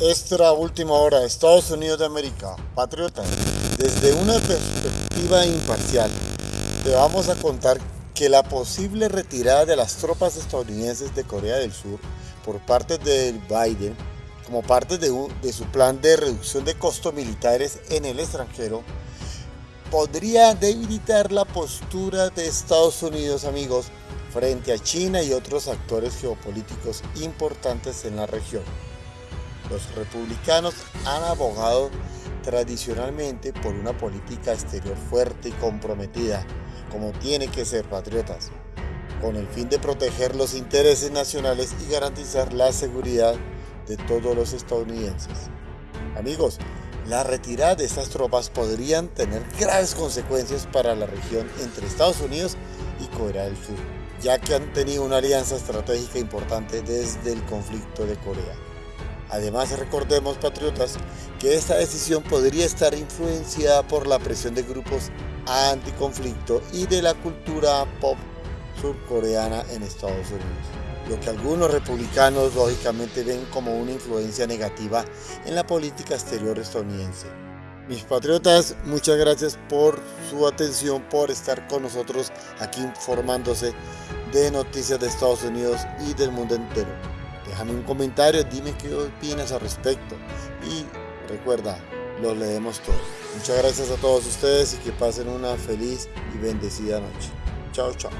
Extra última hora, Estados Unidos de América, patriotas. Desde una perspectiva imparcial, te vamos a contar que la posible retirada de las tropas estadounidenses de Corea del Sur por parte de Biden, como parte de, de su plan de reducción de costos militares en el extranjero, podría debilitar la postura de Estados Unidos, amigos, frente a China y otros actores geopolíticos importantes en la región. Los republicanos han abogado tradicionalmente por una política exterior fuerte y comprometida, como tiene que ser patriotas, con el fin de proteger los intereses nacionales y garantizar la seguridad de todos los estadounidenses. Amigos, la retirada de estas tropas podrían tener graves consecuencias para la región entre Estados Unidos y Corea del Sur, ya que han tenido una alianza estratégica importante desde el conflicto de Corea. Además, recordemos, patriotas, que esta decisión podría estar influenciada por la presión de grupos anticonflicto y de la cultura pop surcoreana en Estados Unidos lo que algunos republicanos lógicamente ven como una influencia negativa en la política exterior estadounidense. Mis patriotas, muchas gracias por su atención, por estar con nosotros aquí informándose de noticias de Estados Unidos y del mundo entero. Déjame un comentario, dime qué opinas al respecto y recuerda, lo leemos todo. Muchas gracias a todos ustedes y que pasen una feliz y bendecida noche. Chao, chao.